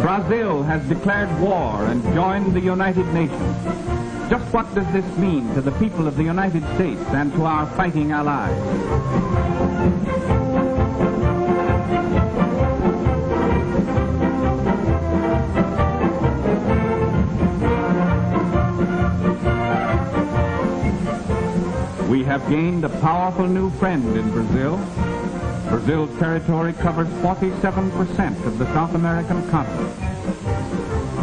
Brazil has declared war and joined the United Nations. Just what does this mean to the people of the United States and to our fighting allies? We have gained a powerful new friend in Brazil, Brazil's territory covers 47% of the South American continent.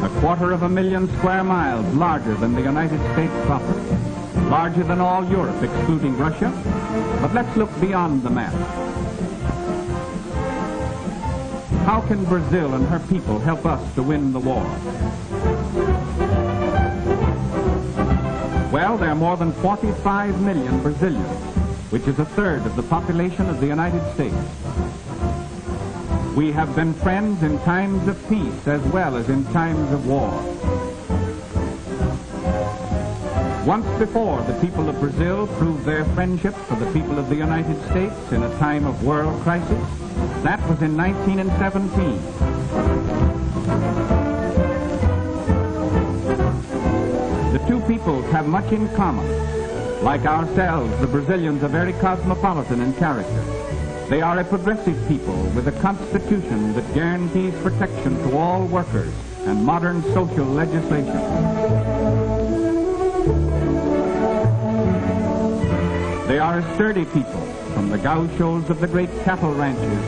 A quarter of a million square miles larger than the United States proper. Larger than all Europe, excluding Russia. But let's look beyond the map. How can Brazil and her people help us to win the war? Well, there are more than 45 million Brazilians, which is a third of the population of the United States. We have been friends in times of peace as well as in times of war. Once before, the people of Brazil proved their friendship for the people of the United States in a time of world crisis. That was in 1917. The two peoples have much in common. Like ourselves, the Brazilians are very cosmopolitan in character. They are a progressive people with a constitution that guarantees protection to all workers and modern social legislation. They are a sturdy people from the gauchos of the great cattle ranches,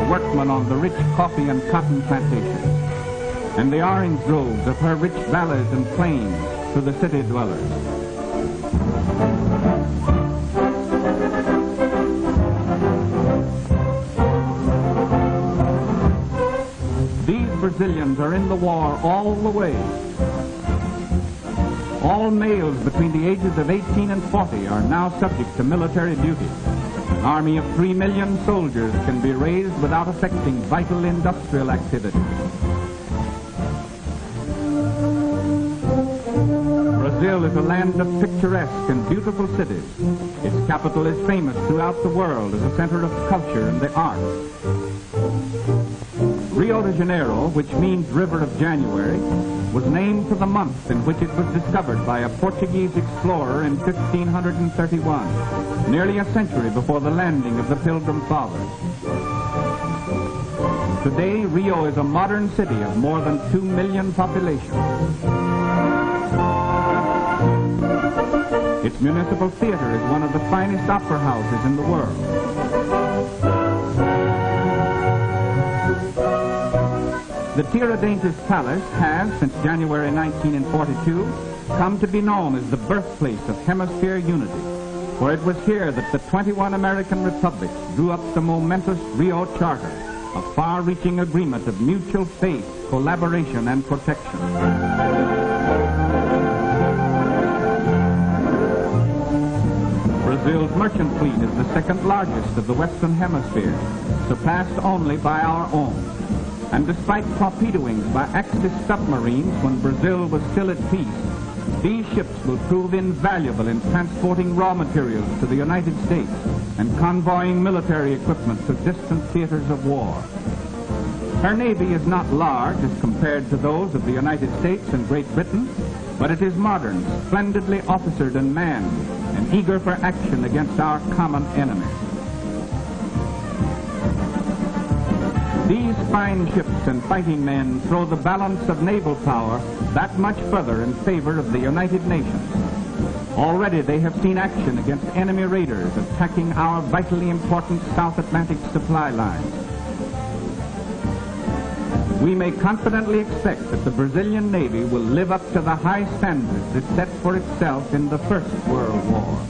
the workmen on the rich coffee and cotton plantations and the orange groves of her rich valleys and plains to the city dwellers. These Brazilians are in the war all the way. All males between the ages of 18 and 40 are now subject to military duty. An army of 3 million soldiers can be raised without affecting vital industrial activity. Brazil is a land of picturesque and beautiful cities. Its capital is famous throughout the world as a center of culture and the arts. Rio de Janeiro, which means River of January, was named for the month in which it was discovered by a Portuguese explorer in 1531, nearly a century before the landing of the Pilgrim Fathers. Today, Rio is a modern city of more than 2 million population. Its municipal theater is one of the finest opera houses in the world. The Tiradentes Palace has, since January 1942, come to be known as the birthplace of hemisphere unity, for it was here that the 21 American republics drew up the momentous Rio Charter, a far-reaching agreement of mutual faith, collaboration, and protection. Brazil's merchant fleet is the second largest of the Western Hemisphere, surpassed only by our own. And despite torpedoings by Axis submarines when Brazil was still at peace, these ships will prove invaluable in transporting raw materials to the United States and convoying military equipment to distant theaters of war. Her navy is not large as compared to those of the United States and Great Britain, but it is modern, splendidly officered and manned, eager for action against our common enemy. These fine ships and fighting men throw the balance of naval power that much further in favor of the United Nations. Already they have seen action against enemy raiders attacking our vitally important South Atlantic supply lines we may confidently expect that the Brazilian Navy will live up to the high standards it set for itself in the First World War.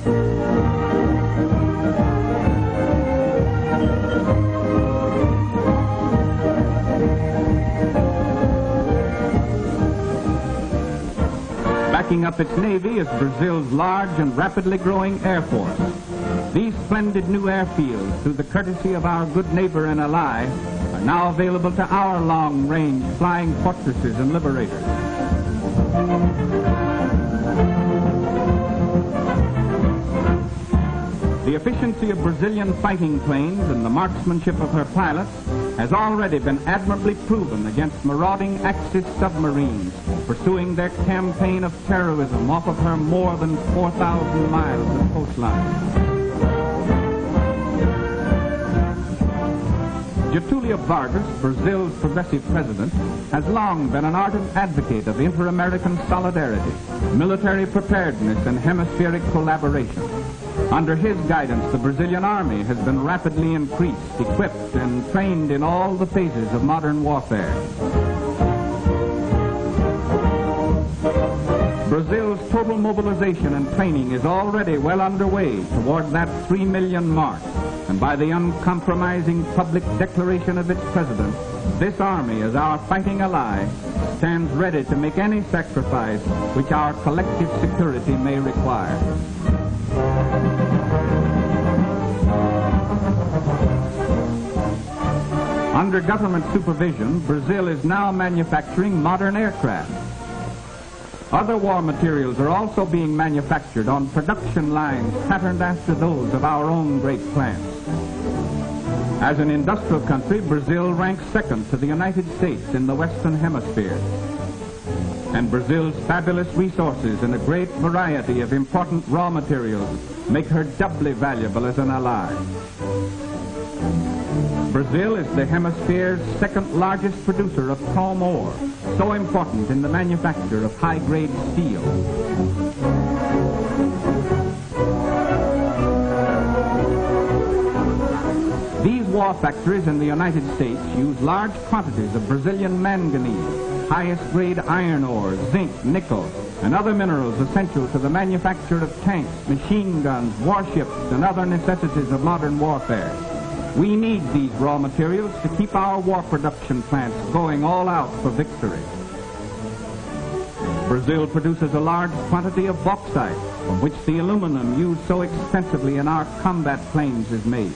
Backing up its navy is Brazil's large and rapidly growing air force. These splendid new airfields, through the courtesy of our good neighbor and ally, now available to our long-range flying fortresses and liberators. The efficiency of Brazilian fighting planes and the marksmanship of her pilots has already been admirably proven against marauding Axis submarines pursuing their campaign of terrorism off of her more than 4,000 miles of coastline. Getulio Vargas, Brazil's progressive president, has long been an ardent advocate of inter-American solidarity, military preparedness, and hemispheric collaboration. Under his guidance, the Brazilian army has been rapidly increased, equipped, and trained in all the phases of modern warfare. Brazil's total mobilization and training is already well underway toward that 3 million mark and by the uncompromising public declaration of its president, this army, as our fighting ally, stands ready to make any sacrifice which our collective security may require. Under government supervision, Brazil is now manufacturing modern aircraft. Other war materials are also being manufactured on production lines patterned after those of our own great plants. As an industrial country, Brazil ranks second to the United States in the Western Hemisphere. And Brazil's fabulous resources and a great variety of important raw materials make her doubly valuable as an ally. Brazil is the hemisphere's second largest producer of chrome ore, so important in the manufacture of high-grade steel. These war factories in the United States use large quantities of Brazilian manganese, highest grade iron ore, zinc, nickel, and other minerals essential to the manufacture of tanks, machine guns, warships, and other necessities of modern warfare. We need these raw materials to keep our war production plants going all out for victory. Brazil produces a large quantity of bauxite, from which the aluminum used so extensively in our combat planes is made.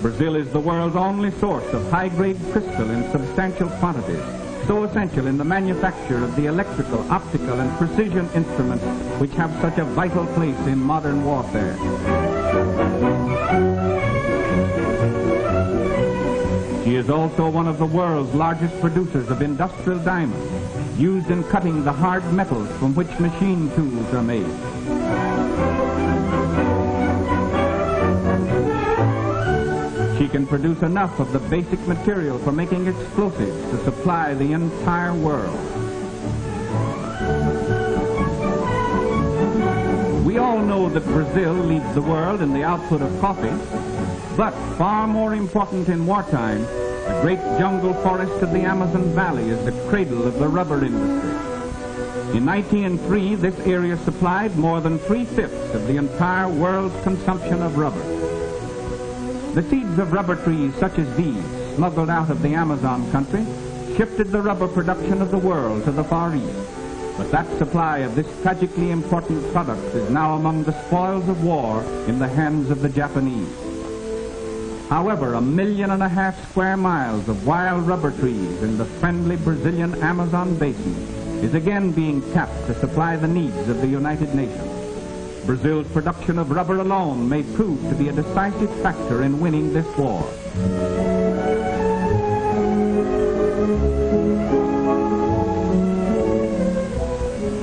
Brazil is the world's only source of high-grade crystal in substantial quantities, so essential in the manufacture of the electrical, optical, and precision instruments which have such a vital place in modern warfare. She is also one of the world's largest producers of industrial diamonds, used in cutting the hard metals from which machine tools are made. She can produce enough of the basic material for making explosives to supply the entire world. We all know that Brazil leads the world in the output of coffee, but far more important in wartime, the great jungle forest of the Amazon Valley is the cradle of the rubber industry. In 1903, this area supplied more than three-fifths of the entire world's consumption of rubber. The seeds of rubber trees such as these, smuggled out of the Amazon country, shifted the rubber production of the world to the Far East. But that supply of this tragically important product is now among the spoils of war in the hands of the Japanese. However, a million and a half square miles of wild rubber trees in the friendly Brazilian Amazon basin is again being tapped to supply the needs of the United Nations. Brazil's production of rubber alone may prove to be a decisive factor in winning this war.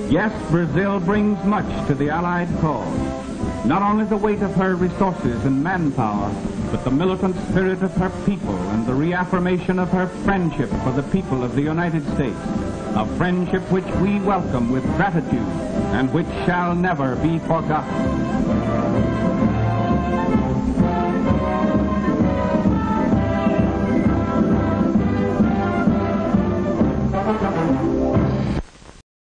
Yes, Brazil brings much to the Allied cause. Not only the weight of her resources and manpower, but the militant spirit of her people and the reaffirmation of her friendship for the people of the United States a friendship which we welcome with gratitude and which shall never be forgotten.